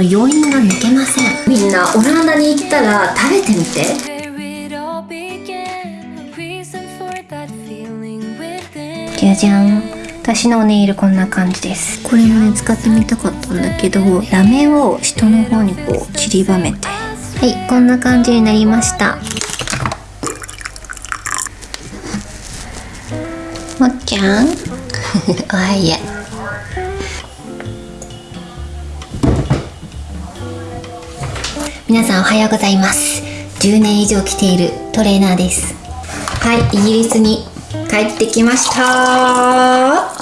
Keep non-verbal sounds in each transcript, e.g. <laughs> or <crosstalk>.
余韻が抜けません。みんなオランダに行ったら食べてみて.じゃじゃん私のネイルこんな感じです。これもね使ってみたかったんだけどラメを下の方にこう散りばめて。はいこんな感じになりました。もっちゃん。<laughs> おはよう皆さんおはようございます10年以上来ているトレーナーですはいイギリスに帰ってきました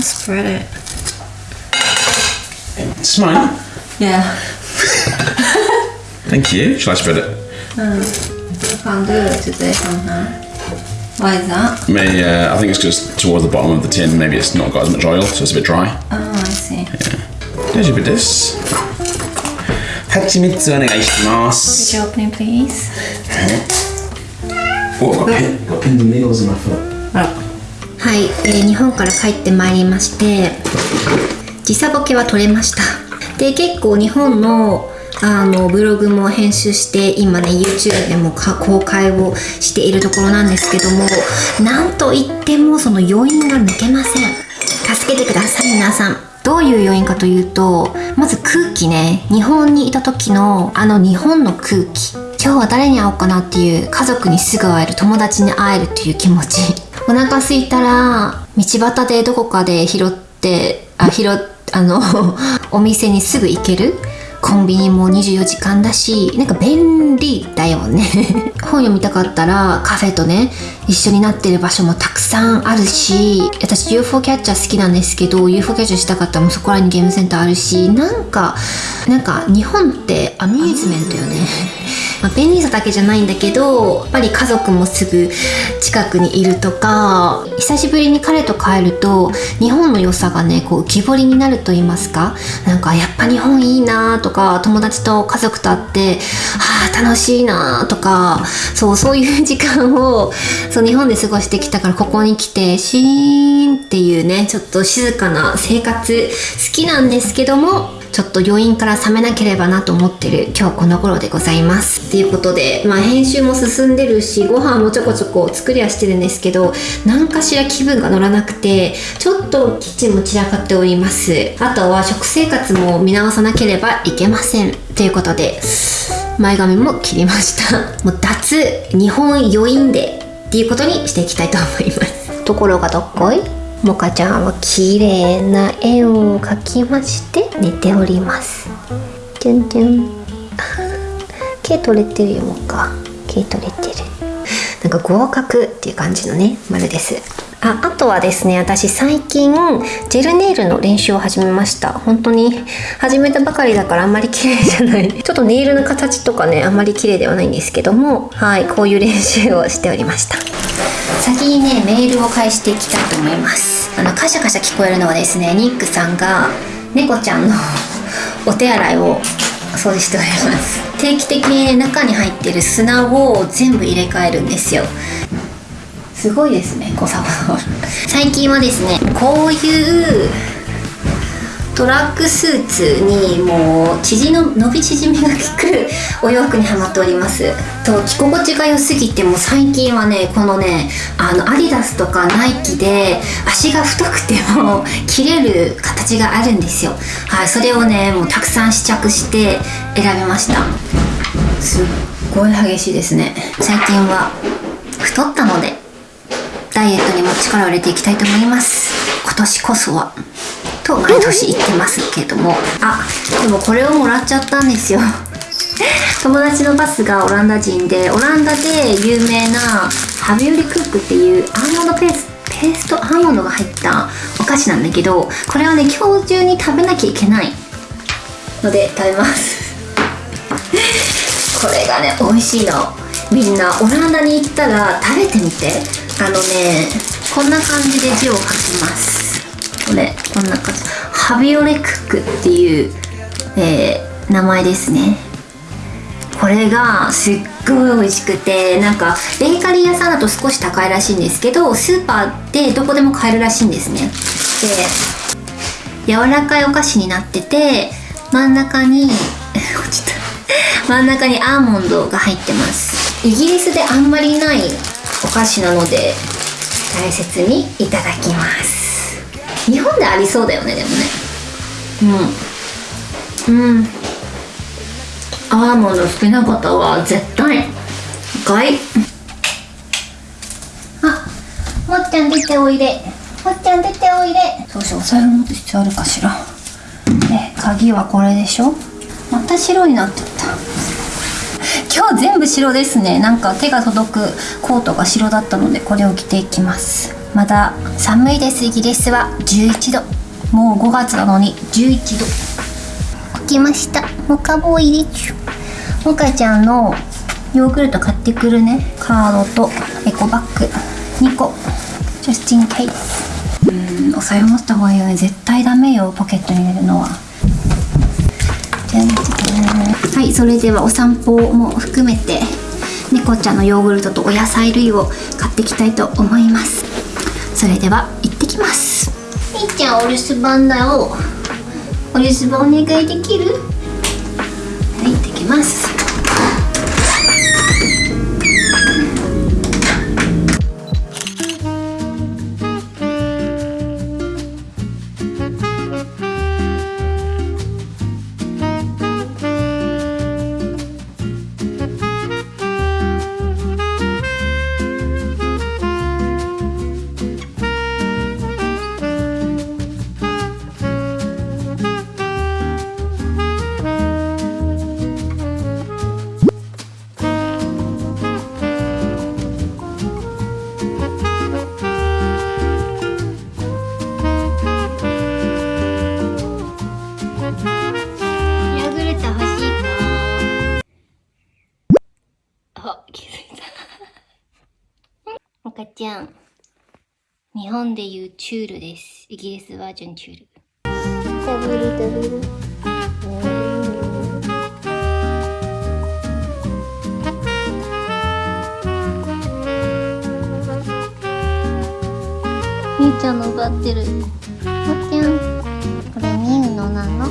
spread it. It's mine. Yeah. Thank you. Shall I spread it? I can't do it today somehow. Why is that? May uh, I think it's just towards the bottom of the tin. Maybe it's not got as much oil, so it's a bit dry. Oh, I see. 大丈夫です。蜂蜜お願いします。Could you open it, please? Oh, got, pin, got pins and needles in my foot. はい、えー日本から帰ってまいりまして時差ボケは取れましたで結構日本のあのブログも編集して今ね YouTube でも公開をしているところなんですけどもなんといってもその余韻が抜けません。助けてください皆さん。どういう要因かというとまず空気ね。日本にいた時のあの日本の空気。今日は誰に会おうかなっていう家族にすぐ会える友達に会えるっていう気持ち。お腹空いたら道端でどこかで拾ってあ拾っあの <laughs> お店にすぐ行ける。コンビニも24時間だしなんか便利だよね。<laughs> 本読みたかったらカフェとね一緒になってる場所もたくさんあるし私 UFO キャッチャー好きなんですけど UFO キャッチャーしたかったらもうそこらにゲームセンターあるしなんかなんか日本ってアミューズメントよね。まあ、便利さだけじゃないんだけどやっぱり家族もすぐ近くにいるとか久しぶりに彼と帰ると日本の良さがねこう浮き彫りになると言いますか。なんかやっぱ日本いいなとか友達と家族と会ってはあ楽しいなとかそうそういう時間をそう日本で過ごしてきたからここに来てシーンっていうねちょっと静かな生活好きなんですけどもちょっと余韻から冷めなければなと思ってる今日この頃でございます。っていうことで、まあ編集も進んでるし、ご飯もちょこちょこ作りはしてるんですけど、何かしら気分が乗らなくて、ちょっとキッチンも散らかっております。あとは食生活も見直さなければいけません。ということで、前髪も切りました。もう脱日本余韻でっていうことにしていきたいと思います。ところがどっこい？モカちゃんは綺麗な絵を描きまして寝ております。チュンチュン。毛取れてるよモカ。毛取れてる。なんか合格っていう感じのね丸です。ああとはですね私最近ジェルネイルの練習を始めました。本当に始めたばかりだからあんまり綺麗じゃない。<laughs> ちょっとネイルの形とかねあんまり綺麗ではないんですけどもはいこういう練習をしておりました。先にねメールを返していきたいと思います。あのカシャカシャ聞こえるのはですねニックさんが猫ちゃんの <laughs> お手洗いを掃除しております。定期的に、中に入ってる砂を全部入れ替えるんですよ。すごいですね小サバ最近はですねこういうトラックスーツにもう縮の伸び縮みが効くお洋服にはまっております。と着心地が良すぎても最近はねこのねあのアディダスとかナイキで足が太くても切れる形があるんですよ。はいそれをねもうたくさん試着して選びました。すっごい激しいですね。最近は太ったので。ダイエットにも力を入れていきたいと思います。今年こそは。と毎年言ってますけども。あでもこれをもらっちゃったんですよ。<laughs> 友達のバスがオランダ人でオランダで有名なハビオリクックっていうアーモンドペースペーストアーモンドが入ったお菓子なんだけどこれはね今日中に食べなきゃいけないので食べます。<laughs> これがね美味しいの。みんなオランダに行ったら食べてみて。あのねこんな感じで字を書きます。これこんな感じ。ハビオレクックっていう、えー名前ですね。これがすっごい美味しくてなんかベーカリー屋さんだと少し高いらしいんですけどスーパーでどこでも買えるらしいんですね。で柔らかいお菓子になってて真ん中に <laughs> 真ん中にアーモンドが入ってます。イギリスであんまりないお菓子なので大切にいただきます。日本でありそうだよねでもね。うん。うん。アーモンド好きな方は絶対。買い。あもっちゃん出ておいで。もっちゃん出ておいで。そうしようお財布持つ必要あるかしら。で鍵はこれでしょ。また白になっちゃった今日全部白ですね。なんか手が届くコートが白だったのでこれを着ていきます。まだ寒いです。イギリスは11度。もう5月なのに11度。起きました。モカボーイでちゅモカちゃんのヨーグルト買ってくるね。カードとエコバッグ。2個。just in case うんお財布持った方がいいよね。絶対ダメよポケットに入れるのは。はいそれではお散歩も含めて猫ちゃんのヨーグルトとお野菜類を買っていきたいと思います。それでは行ってきます。みーちゃんお留守番だよ。お留守番お願いできる？はい行ってきます日本でいうチュールです。イギリスバージョンチュール。みーちゃんの奪ってる。おちゃん。これミウのなの？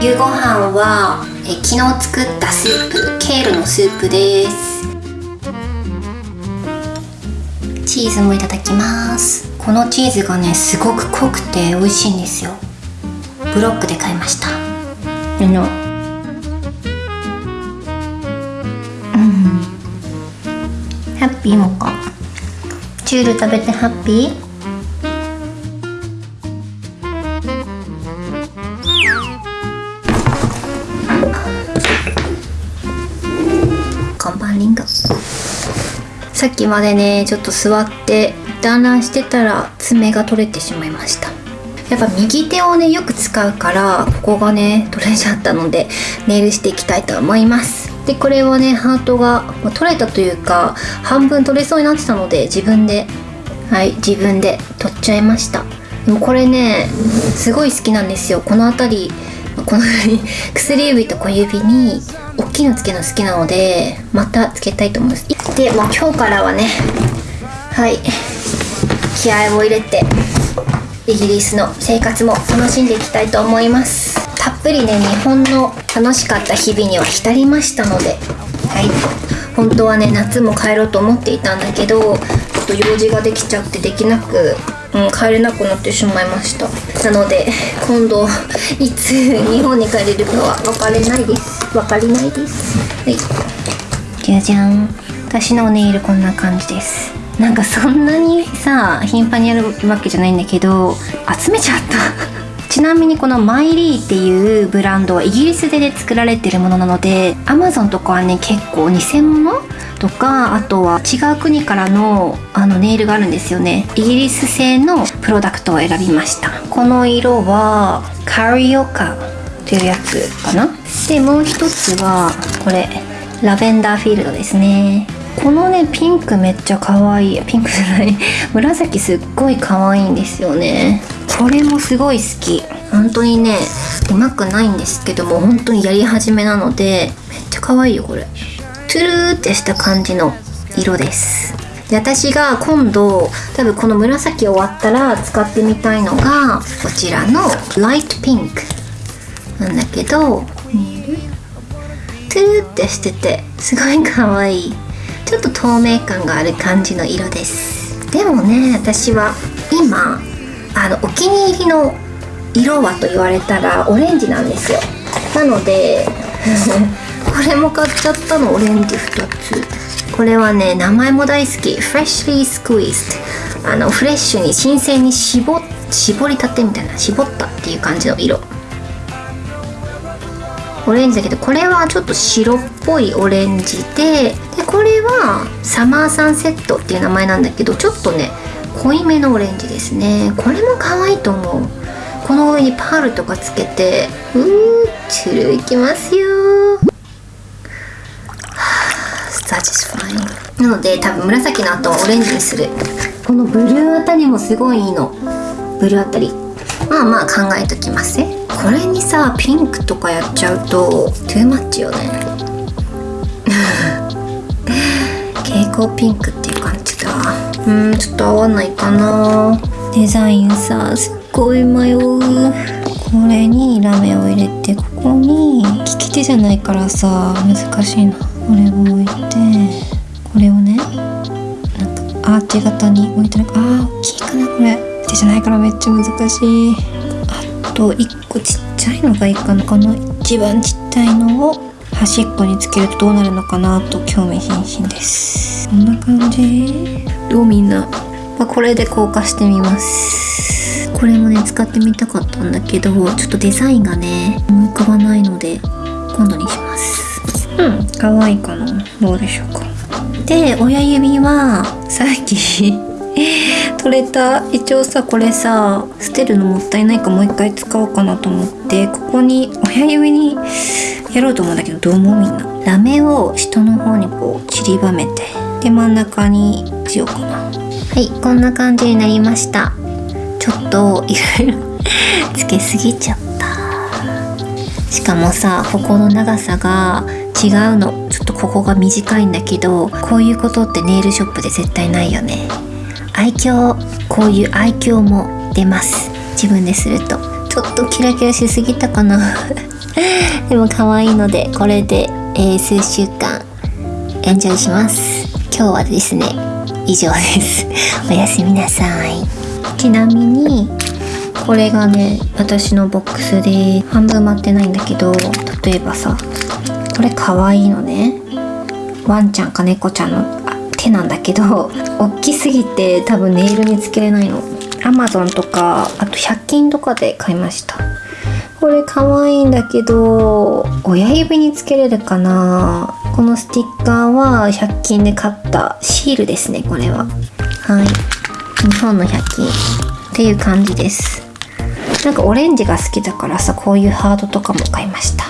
夕ご飯はえ昨日作ったスープケールのスープです。チーズもいただきます。このチーズがねすごく濃くて美味しいんですよ。ブロックで買いました。あのうん。ハッピーもか。チュール食べてハッピー？看板リンゴさっきまでねちょっと座って団らんしてたら爪が取れてしまいました。やっぱ右手をねよく使うからここがね取れちゃったのでネイルしていきたいと思います。でこれはねハートが取れたというか半分取れそうになってたので自分ではい自分で取っちゃいました。でもこれねすごい好きなんですよ。この辺りこの辺に薬指と小指に大きいのつけるの好きなのでまたつけたいと思います。でもう今日からはねはい。気合を入れてイギリスの生活も楽しんでいきたいと思います。たっぷりね日本の楽しかった日々には浸りましたのではい。本当はね夏も帰ろうと思っていたんだけどちょっと用事ができちゃってできなく、うん、帰れなくなってしまいました。なので今度いつ日本に帰れるかは分かれないです。分かりないです。はい。じゃじゃん。私のネイルこんな感じです。なんかそんなにさ頻繁にやるわけじゃないんだけど集めちゃったちなみにこのマイリーっていうブランドはイギリスで、作られてるものなので Amazon とかはね結構偽物とかあとは違う国からのあのネイルがあるんですよね。イギリス製のプロダクトを選びました。この色はカリオカというやつかな。でもう一つはこれラベンダーフィールドですね。このねピンクめっちゃ可愛い。ピンクじゃない。<laughs> 紫すっごい可愛いんですよね。これもすごい好き。本当にねうまくないんですけども本当にやり始めなのでめっちゃ可愛いよこれ。トゥルーってした感じの色です。で私が今度多分この紫終わったら使ってみたいのがこちらのライトピンク。なんだけどトゥルーってしててすごい可愛い。ちょっと透明感がある感じの色です。でもね私は今あのお気に入りの色はと言われたらオレンジなんですよ。なので <laughs> これも買っちゃったのオレンジ2つ。これはね名前も大好き。Freshly Squeezed あのフレッシュに新鮮に絞絞りたてみたいな絞ったっていう感じの色。オレンジだけどこれはちょっと白っぽいオレンジででこれはサマーサンセットっていう名前なんだけどちょっとね濃いめのオレンジですね。これも可愛いと思う。この上にパールとかつけてうーチュルいきますよ。サチスファインなので多分紫の後はオレンジにする。このブルーあたりもすごいいいの。ブルーあたり。まあまあ考えときますね。これにさピンクとかやっちゃうとトゥーマッチよね。<laughs> 蛍光ピンクっていう感じだ。うんちょっと合わないかな。デザインさすっごい迷うこれにラメを入れてここに利き手じゃないからさ難しいな。これを置いてこれをねなんかアーチ型に置いてなんかあー大きいかなこれ。手じゃないからめっちゃ難しい。と1個ちっちゃいのがいいかなこの一番ちっちゃいのを端っこにつけるとどうなるのかなと興味津々です。こんな感じ。どうみんな、まあ、これで硬化してみます。これもね使ってみたかったんだけどちょっとデザインがね思い浮かばないので今度にします。うん。可愛いかな。どうでしょうか。で親指はさっき取れた。一応さこれさ捨てるのもったいないかもう一回使おうかなと思ってここに親指にやろうと思うんだけどどう思うみんな？ラメを下の方にこう散りばめてで真ん中にしようかな。はいこんな感じになりました。ちょっといろいろつけすぎちゃった。しかもさここの長さが違うの。ちょっとここが短いんだけどこういうことってネイルショップで絶対ないよね。愛嬌こういう愛嬌も出ます。自分ですると。ちょっとキラキラしすぎたかな。<laughs> でも可愛いのでこれで、えー数週間エンジョイします。今日はですね以上です。<laughs> おやすみなさい。ちなみにこれがね私のボックスで半分埋まってないんだけど例えばさこれ可愛いのね。ワンちゃんか猫ちゃんの手なんだけど大きすぎて多分ネイルにつけれないの。Amazon とかあと100均とかで買いました。これ可愛いんだけど親指につけれるかな。このスティッカーは100均で買ったシールですねこれは。はい。日本の100均。っていう感じです。なんかオレンジが好きだからさこういうハードとかも買いました。